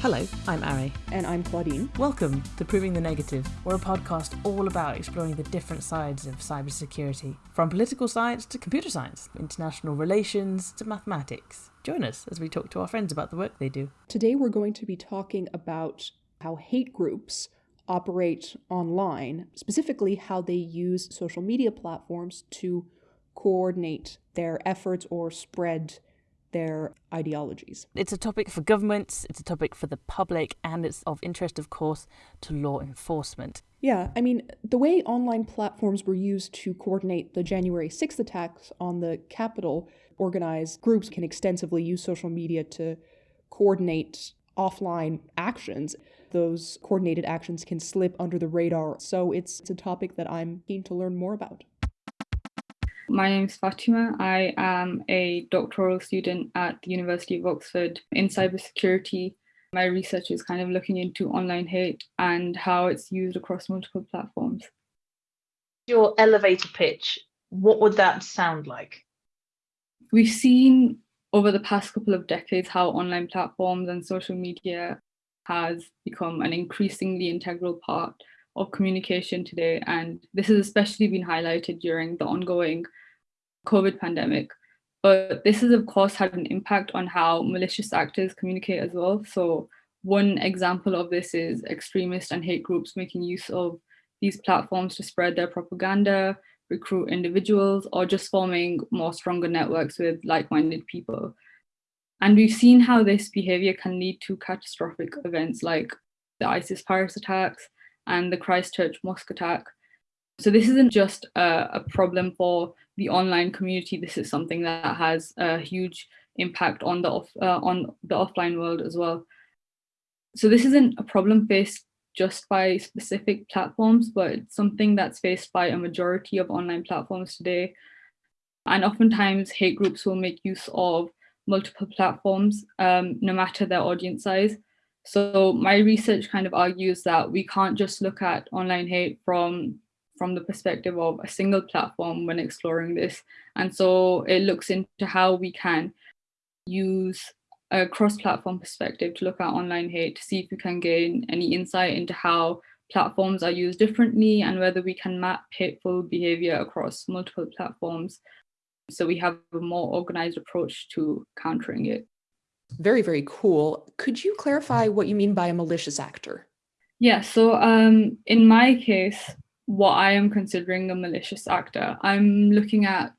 Hello, I'm Ari. And I'm Claudine. Welcome to Proving the Negative. We're a podcast all about exploring the different sides of cybersecurity, from political science to computer science, international relations to mathematics. Join us as we talk to our friends about the work they do. Today, we're going to be talking about how hate groups operate online, specifically, how they use social media platforms to coordinate their efforts or spread their ideologies. It's a topic for governments, it's a topic for the public, and it's of interest, of course, to law enforcement. Yeah, I mean, the way online platforms were used to coordinate the January 6th attacks on the Capitol, organized groups can extensively use social media to coordinate offline actions. Those coordinated actions can slip under the radar. So it's, it's a topic that I'm keen to learn more about. My name is Fatima. I am a doctoral student at the University of Oxford in cybersecurity. My research is kind of looking into online hate and how it's used across multiple platforms. Your elevator pitch, what would that sound like? We've seen over the past couple of decades how online platforms and social media has become an increasingly integral part of communication today. And this has especially been highlighted during the ongoing COVID pandemic. But this has, of course, had an impact on how malicious actors communicate as well. So one example of this is extremist and hate groups making use of these platforms to spread their propaganda, recruit individuals, or just forming more stronger networks with like-minded people. And we've seen how this behavior can lead to catastrophic events like the ISIS Paris attacks, and the Christchurch mosque attack. So this isn't just a, a, problem for the online community. This is something that has a huge impact on the off, uh, on the offline world as well. So this isn't a problem faced just by specific platforms, but it's something that's faced by a majority of online platforms today. And oftentimes hate groups will make use of multiple platforms, um, no matter their audience size. So my research kind of argues that we can't just look at online hate from from the perspective of a single platform when exploring this. And so it looks into how we can use a cross-platform perspective to look at online hate to see if we can gain any insight into how platforms are used differently and whether we can map hateful behavior across multiple platforms so we have a more organized approach to countering it. Very, very cool. Could you clarify what you mean by a malicious actor? Yeah, so um, in my case, what I am considering a malicious actor, I'm looking at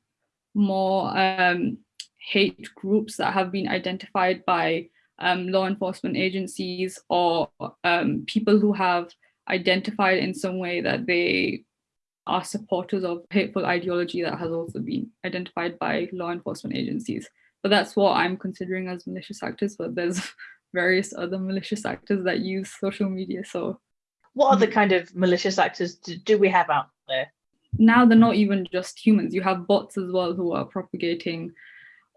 more um, hate groups that have been identified by um, law enforcement agencies or um, people who have identified in some way that they are supporters of hateful ideology that has also been identified by law enforcement agencies. But that's what I'm considering as malicious actors, but there's various other malicious actors that use social media. So what other kind of malicious actors do, do we have out there? Now they're not even just humans. You have bots as well who are propagating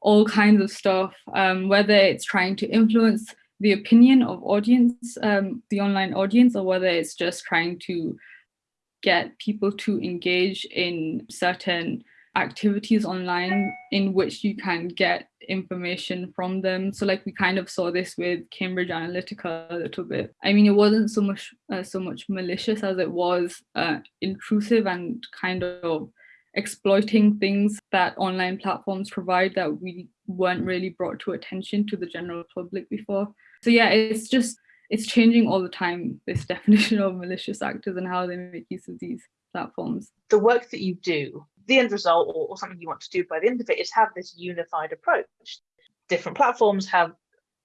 all kinds of stuff, um, whether it's trying to influence the opinion of audience, um, the online audience, or whether it's just trying to get people to engage in certain activities online in which you can get information from them. So like we kind of saw this with Cambridge Analytica a little bit. I mean, it wasn't so much uh, so much malicious as it was uh, intrusive and kind of exploiting things that online platforms provide that we weren't really brought to attention to the general public before. So yeah, it's just, it's changing all the time, this definition of malicious actors and how they make use of these platforms. The work that you do, the end result or, or something you want to do by the end of it is have this unified approach. Different platforms have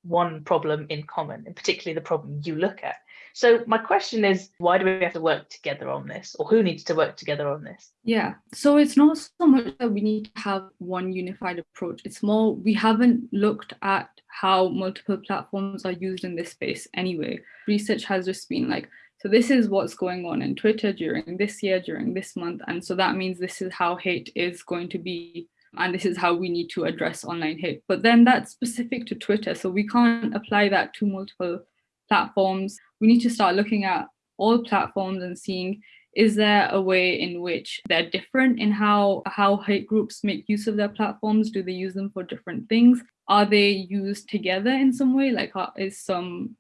one problem in common, and particularly the problem you look at. So my question is, why do we have to work together on this or who needs to work together on this? Yeah, so it's not so much that we need to have one unified approach. It's more, we haven't looked at how multiple platforms are used in this space anyway. Research has just been like, so this is what's going on in Twitter during this year, during this month. And so that means this is how hate is going to be and this is how we need to address online hate. But then that's specific to Twitter. So we can't apply that to multiple platforms. We need to start looking at all platforms and seeing is there a way in which they're different in how, how hate groups make use of their platforms? Do they use them for different things? Are they used together in some way? Like uh, is some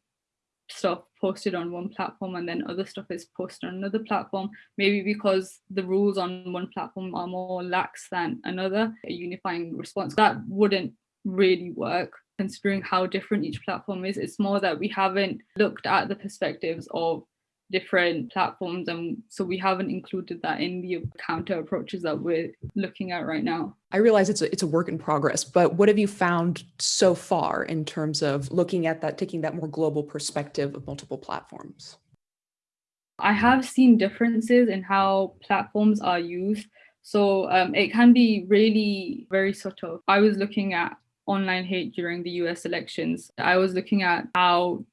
stuff posted on one platform and then other stuff is posted on another platform, maybe because the rules on one platform are more lax than another, a unifying response. That wouldn't really work considering how different each platform is. It's more that we haven't looked at the perspectives of different platforms and so we haven't included that in the counter approaches that we're looking at right now. I realize it's a, it's a work in progress but what have you found so far in terms of looking at that taking that more global perspective of multiple platforms? I have seen differences in how platforms are used. So um, it can be really very subtle. I was looking at online hate during the us elections. I was looking at how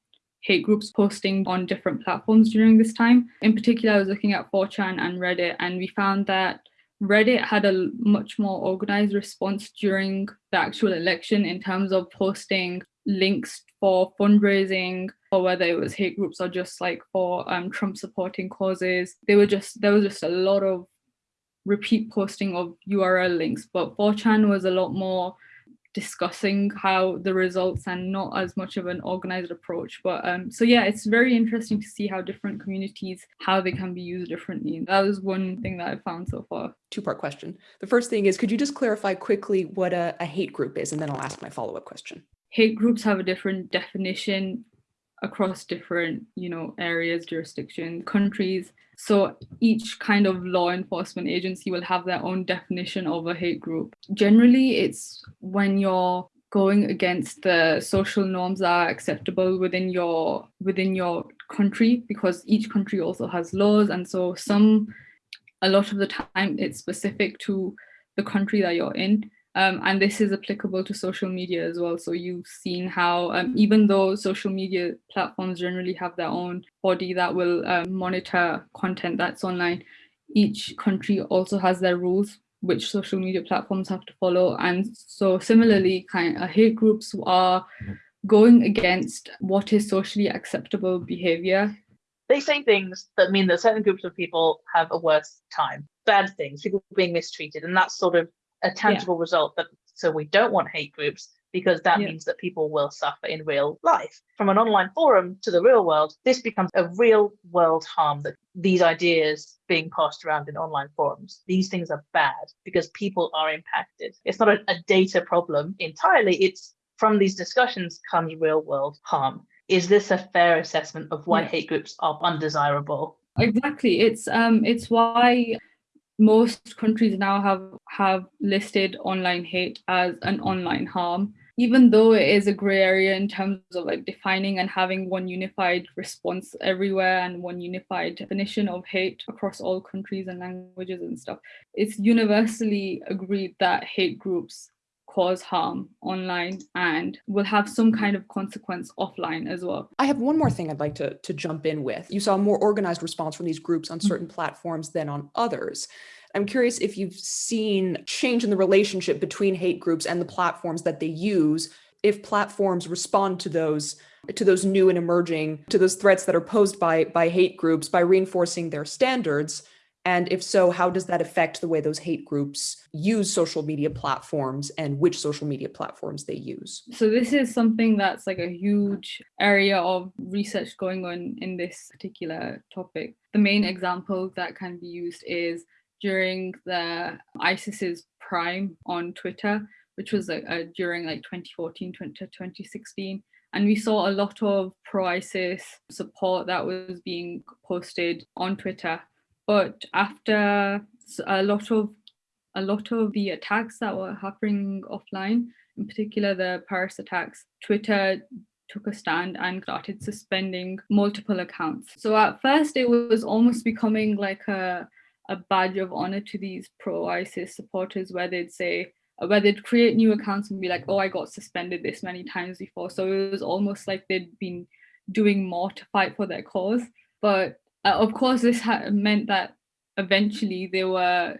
hate groups posting on different platforms during this time. In particular, I was looking at 4chan and Reddit, and we found that Reddit had a much more organized response during the actual election in terms of posting links for fundraising or whether it was hate groups or just like for um, Trump supporting causes. They were just there was just a lot of repeat posting of URL links, but 4chan was a lot more discussing how the results and not as much of an organized approach but um so yeah it's very interesting to see how different communities how they can be used differently. That was one thing that i found so far. Two part question. The first thing is could you just clarify quickly what a, a hate group is? And then i'll ask my follow-up question. Hate groups have a different definition across different you know areas jurisdictions countries. So each kind of law enforcement agency will have their own definition of a hate group. Generally it's when you're going against the social norms that are acceptable within your within your country because each country also has laws. And so some a lot of the time it's specific to the country that you're in um, and this is applicable to social media as well. So you've seen how um, even though social media platforms generally have their own body that will um, monitor content that's online, each country also has their rules which social media platforms have to follow. And so similarly, kind of hate groups are going against what is socially acceptable behavior. They say things that mean that certain groups of people have a worse time, bad things, people being mistreated, and that's sort of a tangible yeah. result that so we don't want hate groups because that yeah. means that people will suffer in real life. From an online forum to the real world, this becomes a real world harm that these ideas being passed around in online forums, these things are bad because people are impacted. It's not a, a data problem entirely, it's from these discussions comes real world harm. Is this a fair assessment of why yeah. hate groups are undesirable? Exactly. It's um it's why most countries now have have listed online hate as an online harm even though it is a gray area in terms of like defining and having one unified response everywhere and one unified definition of hate across all countries and languages and stuff. It's universally agreed that hate groups cause harm online and will have some kind of consequence offline as well. I have one more thing I'd like to, to jump in with. You saw a more organized response from these groups on certain mm-hmm. platforms than on others. I'm curious if you've seen change in the relationship between hate groups and the platforms that they use, if platforms respond to those to those new and emerging to those threats that are posed by by hate groups by reinforcing their standards and if so, how does that affect the way those hate groups use social media platforms and which social media platforms they use? So, this is something that's like a huge area of research going on in this particular topic. The main example that can be used is during the ISIS's prime on Twitter, which was uh, during like 2014 to 2016 and we saw a lot of pro ISIS support that was being posted on Twitter but after a lot of a lot of the attacks that were happening offline, in particular the Paris attacks, Twitter took a stand and started suspending multiple accounts. So at first it was almost becoming like a a badge of honor to these pro ISIS supporters where they'd say uh, where they'd create new accounts and be like, oh, I got suspended this many times before. So it was almost like they'd been doing more to fight for their cause. But uh, of course, this meant that eventually they were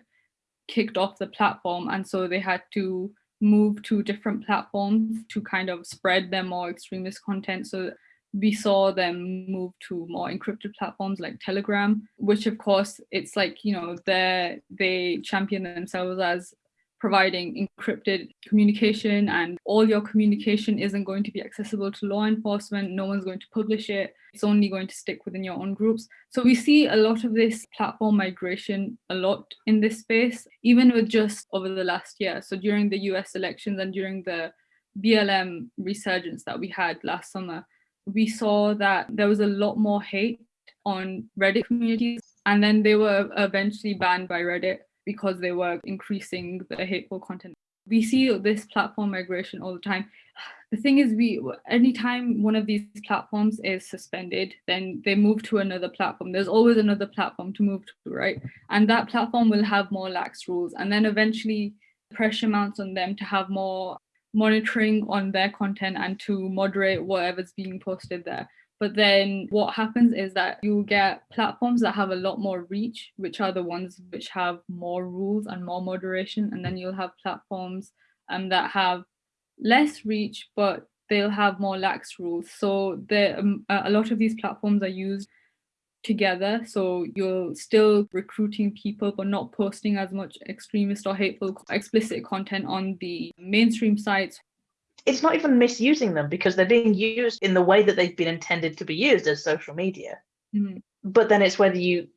kicked off the platform, and so they had to move to different platforms to kind of spread their more extremist content. So we saw them move to more encrypted platforms like Telegram, which of course it's like you know they they champion themselves as providing encrypted communication and all your communication isn't going to be accessible to law enforcement. No one's going to publish it. It's only going to stick within your own groups. So we see a lot of this platform migration a lot in this space, even with just over the last year. So during the US elections and during the BLM resurgence that we had last summer, we saw that there was a lot more hate on Reddit communities, and then they were eventually banned by Reddit because they were increasing the hateful content. We see this platform migration all the time. The thing is, we anytime one of these platforms is suspended, then they move to another platform. There's always another platform to move to, right? And that platform will have more lax rules. And then eventually pressure mounts on them to have more monitoring on their content and to moderate whatever's being posted there. But then what happens is that you'll get platforms that have a lot more reach, which are the ones which have more rules and more moderation. And then you'll have platforms um, that have less reach, but they'll have more lax rules. So um, a lot of these platforms are used together. So you're still recruiting people, but not posting as much extremist or hateful, explicit content on the mainstream sites it's not even misusing them because they're being used in the way that they've been intended to be used as social media. Mm-hmm. But then it's whether you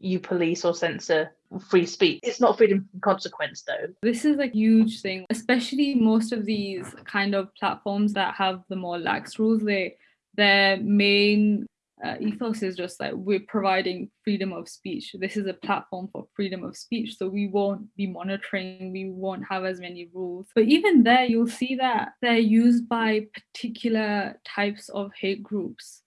you police or censor free speech. It's not freedom from consequence though. This is a huge thing, especially most of these kind of platforms that have the more lax rules. They their main uh, ethos is just like we're providing freedom of speech. This is a platform for freedom of speech. So we won't be monitoring, we won't have as many rules. But even there, you'll see that they're used by particular types of hate groups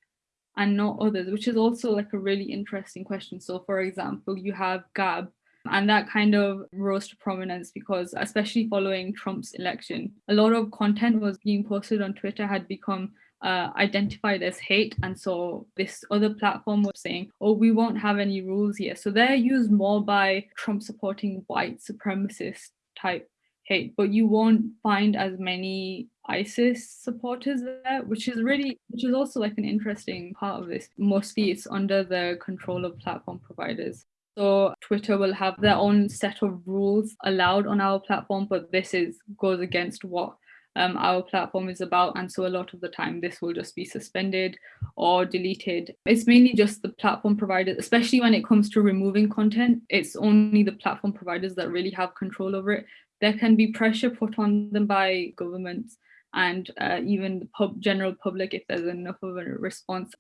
and not others, which is also like a really interesting question. So, for example, you have Gab, and that kind of rose to prominence because, especially following Trump's election, a lot of content was being posted on Twitter had become uh, identified as hate. And so this other platform was saying, oh, we won't have any rules here. So they're used more by Trump supporting white supremacist type hate, but you won't find as many ISIS supporters there, which is really, which is also like an interesting part of this. Mostly it's under the control of platform providers. So Twitter will have their own set of rules allowed on our platform, but this is goes against what um, our platform is about. And so a lot of the time, this will just be suspended or deleted. It's mainly just the platform providers, especially when it comes to removing content. It's only the platform providers that really have control over it. There can be pressure put on them by governments and uh, even the pub, general public if there's enough of a response.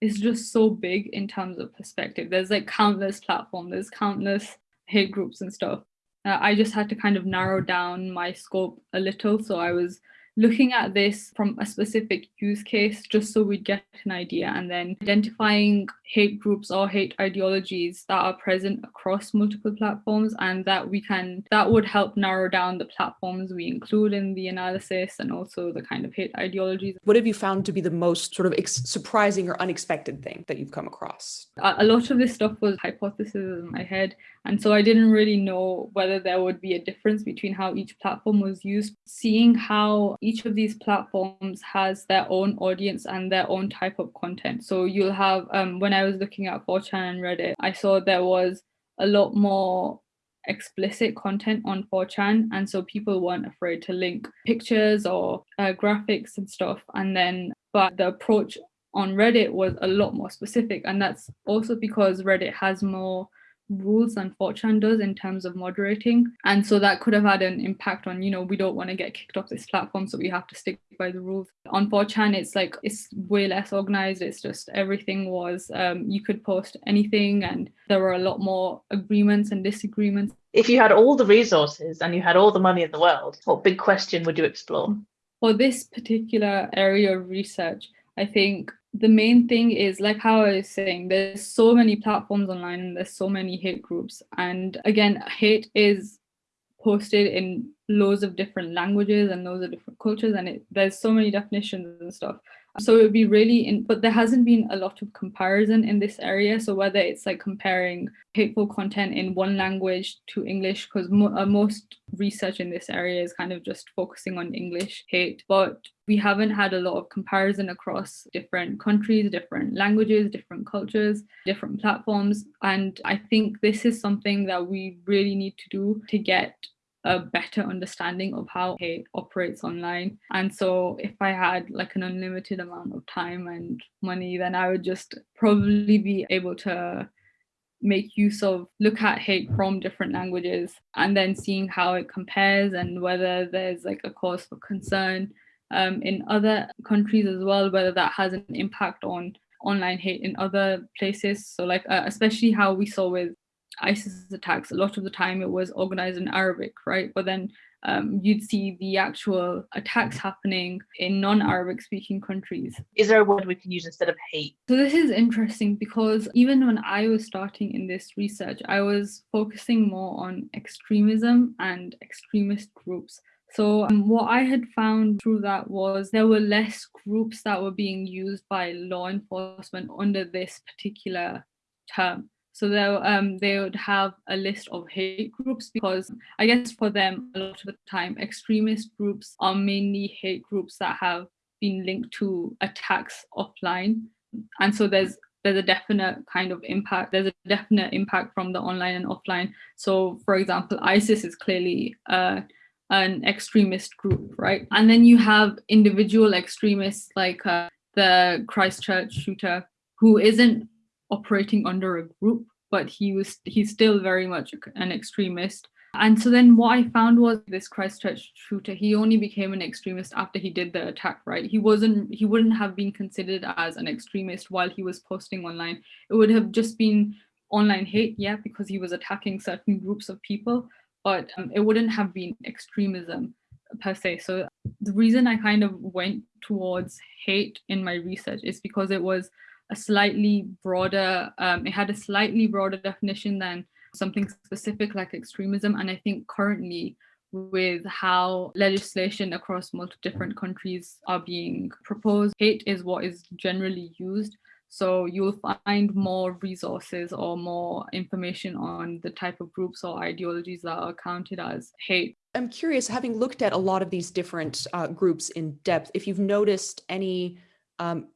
It's just so big in terms of perspective. There's like countless platforms, there's countless hate groups and stuff uh, I just had to kind of narrow down my scope a little. So I was looking at this from a specific use case just so we'd get an idea and then identifying hate groups or hate ideologies that are present across multiple platforms and that we can that would help narrow down the platforms we include in the analysis and also the kind of hate ideologies. What have you found to be the most sort of ex- surprising or unexpected thing that you've come across? A, a lot of this stuff was hypothesis in my head and so i didn't really know whether there would be a difference between how each platform was used. Seeing how each of these platforms has their own audience and their own type of content. So you'll have um, when i I was looking at 4chan and Reddit, I saw there was a lot more explicit content on 4chan and so people weren't afraid to link pictures or uh, graphics and stuff and then but the approach on reddit was a lot more specific and that's also because reddit has more rules than 4chan does in terms of moderating. And so that could have had an impact on, you know, we don't want to get kicked off this platform, so we have to stick by the rules. On 4chan, it's like, it's way less organized. It's just everything was, um, you could post anything, and there were a lot more agreements and disagreements. If you had all the resources and you had all the money in the world, what big question would you explore? For this particular area of research, I think the main thing is like how I was saying, there's so many platforms online and there's so many hate groups. And again, hate is posted in loads of different languages and loads of different cultures, and it, there's so many definitions and stuff. So it would be really in, but there hasn't been a lot of comparison in this area. So whether it's like comparing hateful content in one language to English, because mo- uh, most research in this area is kind of just focusing on English hate, but we haven't had a lot of comparison across different countries, different languages, different cultures, different platforms. And I think this is something that we really need to do to get a better understanding of how hate operates online. And so if I had like an unlimited amount of time and money, then I would just probably be able to make use of look at hate from different languages and then seeing how it compares and whether there's like a cause for concern um, in other countries as well, whether that has an impact on online hate in other places. So like uh, especially how we saw with ISIS attacks, a lot of the time it was organized in Arabic, right? But then um, you'd see the actual attacks happening in non-Arabic speaking countries. Is there a word we can use instead of hate? So this is interesting because even when I was starting in this research, I was focusing more on extremism and extremist groups. So um, what I had found through that was there were less groups that were being used by law enforcement under this particular term. So they um, they would have a list of hate groups because I guess for them a lot of the time extremist groups are mainly hate groups that have been linked to attacks offline, and so there's there's a definite kind of impact. There's a definite impact from the online and offline. So for example, ISIS is clearly uh, an extremist group, right? And then you have individual extremists like uh, the Christchurch shooter who isn't operating under a group, but he was he's still very much an extremist. And so then what I found was this Christchurch shooter, he only became an extremist after he did the attack, right? He wasn't he wouldn't have been considered as an extremist while he was posting online. It would have just been online hate, yeah, because he was attacking certain groups of people, but um, it wouldn't have been extremism per se. So the reason I kind of went towards hate in my research is because it was a slightly broader, um, it had a slightly broader definition than something specific like extremism. And I think currently with how legislation across multiple different countries are being proposed, hate is what is generally used. So you'll find more resources or more information on the type of groups or ideologies that are counted as hate. I'm curious, having looked at a lot of these different uh, groups in depth, if you've noticed any um,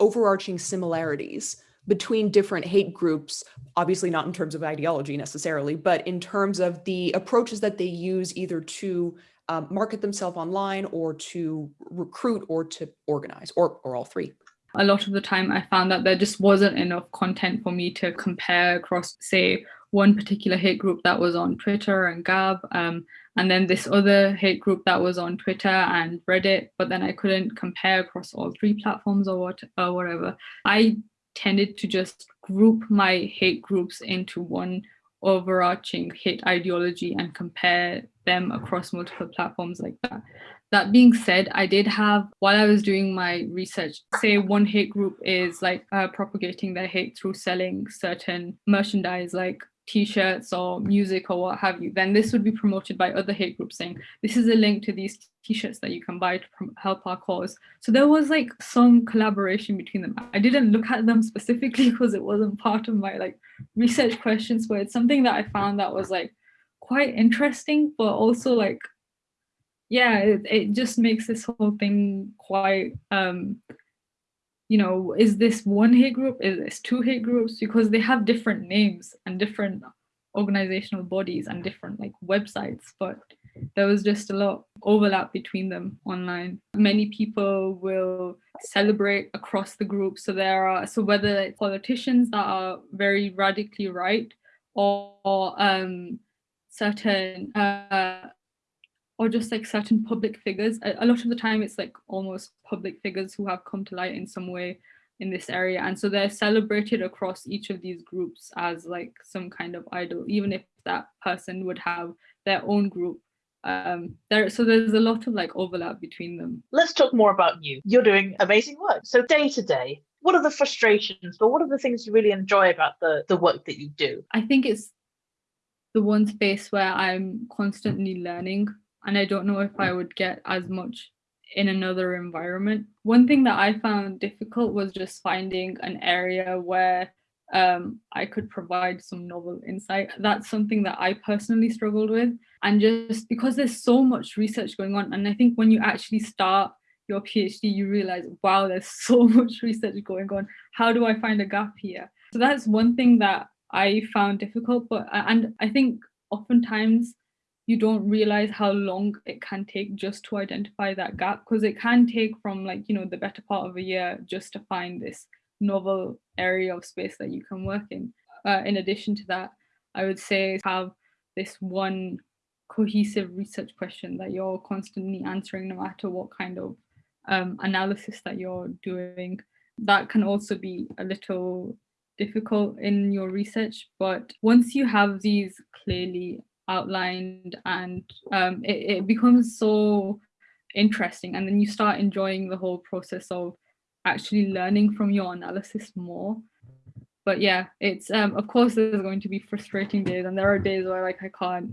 overarching similarities between different hate groups, obviously not in terms of ideology necessarily, but in terms of the approaches that they use either to um, market themselves online or to recruit or to organize or, or all three. A lot of the time I found that there just wasn't enough content for me to compare across, say, one particular hate group that was on Twitter and Gab, um, and then this other hate group that was on Twitter and Reddit, but then I couldn't compare across all three platforms or what or whatever. I tended to just group my hate groups into one overarching hate ideology and compare them across multiple platforms like that. That being said, I did have, while I was doing my research, say one hate group is like uh, propagating their hate through selling certain merchandise like t-shirts or music or what have you, then this would be promoted by other hate groups saying, this is a link to these t-shirts that you can buy to help our cause. So there was like some collaboration between them. I didn't look at them specifically because it wasn't part of my like research questions, but it's something that I found that was like quite interesting, but also like, yeah, it, it just makes this whole thing quite um, you know, is this one hate group? Is this two hate groups? Because they have different names and different organizational bodies and different like websites, but there was just a lot overlap between them online. Many people will celebrate across the group. So there are, so whether it's politicians that are very radically right or, or um, certain uh, or just like certain public figures. A, a, lot of the time it's like almost public figures who have come to light in some way in this area. And so they're celebrated across each of these groups as like some kind of idol, even if that person would have their own group. Um, there, so there's a lot of like overlap between them. Let's talk more about you. You're doing amazing work. So day to day, what are the frustrations, but what are the things you really enjoy about the, the work that you do? I think it's the one space where I'm constantly learning and I don't know if I would get as much in another environment. One thing that I found difficult was just finding an area where um, I could provide some novel insight. That's something that I personally struggled with. And just because there's so much research going on, and I think when you actually start your PhD, you realize, wow, there's so much research going on. How do I find a gap here? So that's one thing that I found difficult. But and I think oftentimes you don't realize how long it can take just to identify that gap because it can take from like you know the better part of a year just to find this novel area of space that you can work in. Uh, in addition to that i would say have this one cohesive research question that you're constantly answering no matter what kind of um, analysis that you're doing. That can also be a little difficult in your research but once you have these clearly outlined and um, it, it becomes so interesting. And then you start enjoying the whole process of actually learning from your analysis more. But yeah it's um of course there's going to be frustrating days and there are days where like i can't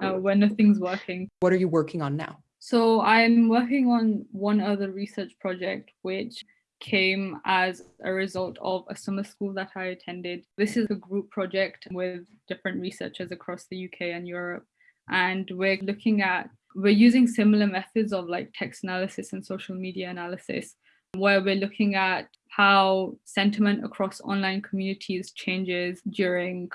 uh, when nothing's working. What are you working on now? So i'm working on one other research project which came as a result of a summer school that I attended. This is a group project with different researchers across the UK and Europe. And we're looking at, we're using similar methods of like text analysis and social media analysis, where we're looking at how sentiment across online communities changes during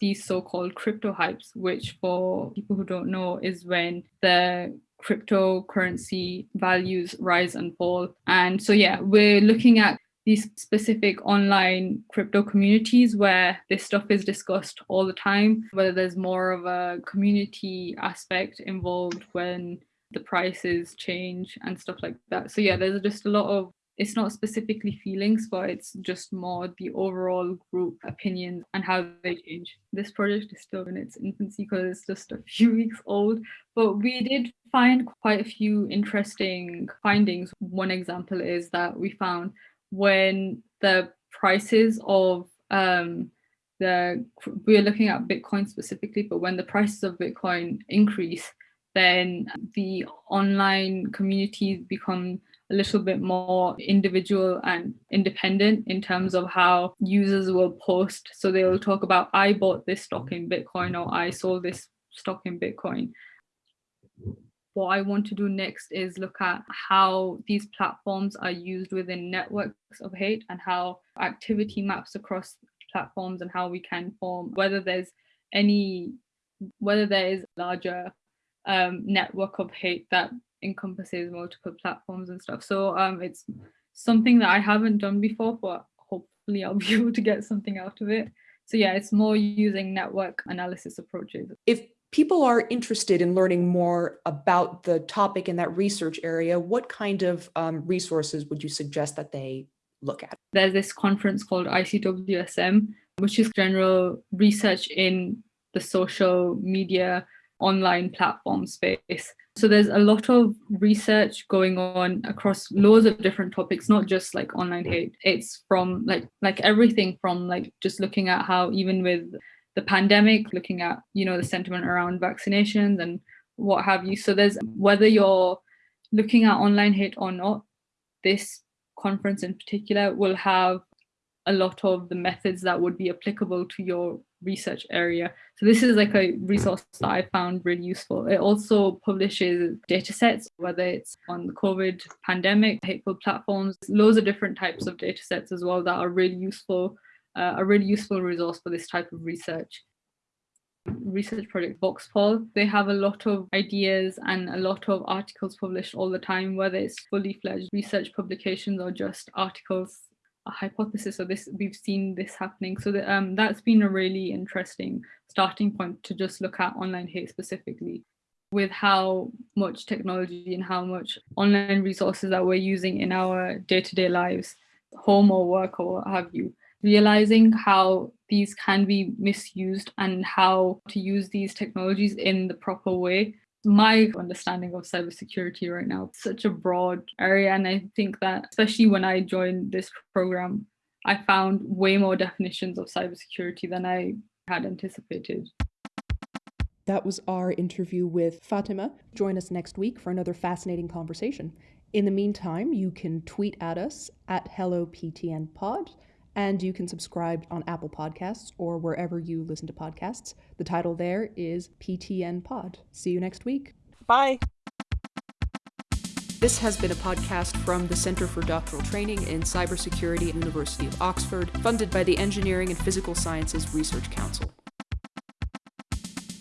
these so-called crypto hypes, which for people who don't know is when the cryptocurrency values rise and fall. And so, yeah, we're looking at these specific online crypto communities where this stuff is discussed all the time, whether there's more of a community aspect involved when the prices change and stuff like that. So, yeah, there's just a lot of it's not specifically feelings, but it's just more the overall group opinions and how they change. This project is still in its infancy because it's just a few weeks old, but we did find quite a few interesting findings. One example is that we found when the prices of um, the we're looking at Bitcoin specifically, but when the prices of Bitcoin increase, then the online communities become a little bit more individual and independent in terms of how users will post. So they will talk about, I bought this stock in Bitcoin or I sold this stock in Bitcoin. What I want to do next is look at how these platforms are used within networks of hate and how activity maps across platforms and how we can form, whether there's any, whether there is a larger um, network of hate that encompasses multiple platforms and stuff. So um, it's something that I haven't done before, but hopefully I'll be able to get something out of it. So yeah, it's more using network analysis approaches. If people are interested in learning more about the topic in that research area, what kind of um, resources would you suggest that they look at? There's this conference called ICWSM, which is general research in the social media online platform space. So there's a lot of research going on across loads of different topics, not just like online hate. It's from like like everything from like just looking at how even with the pandemic, looking at, you know, the sentiment around vaccinations and what have you. So there's whether you're looking at online hate or not, this conference in particular will have a lot of the methods that would be applicable to your research area. So this is like a resource that I found really useful. It also publishes data sets, whether it's on the COVID pandemic, hateful platforms, loads of different types of data sets as well that are really useful, uh, a really useful resource for this type of research. Research project Voxpol, they have a lot of ideas and a lot of articles published all the time, whether it's fully fledged research publications or just articles a hypothesis of this we've seen this happening. So that, um, that's been a really interesting starting point to just look at online hate specifically with how much technology and how much online resources that we're using in our day-to-day lives home or work or what have you realizing how these can be misused and how to use these technologies in the proper way my understanding of cybersecurity right now. It's such a broad area. And I think that, especially when I joined this program, I found way more definitions of cybersecurity than I had anticipated. That was our interview with Fatima. Join us next week for another fascinating conversation. In the meantime, you can tweet at us at HelloPTNPod and you can subscribe on Apple Podcasts or wherever you listen to podcasts. The title there is PTN Pod. See you next week. Bye. This has been a podcast from the Centre for Doctoral Training in Cybersecurity at University of Oxford, funded by the Engineering and Physical Sciences Research Council.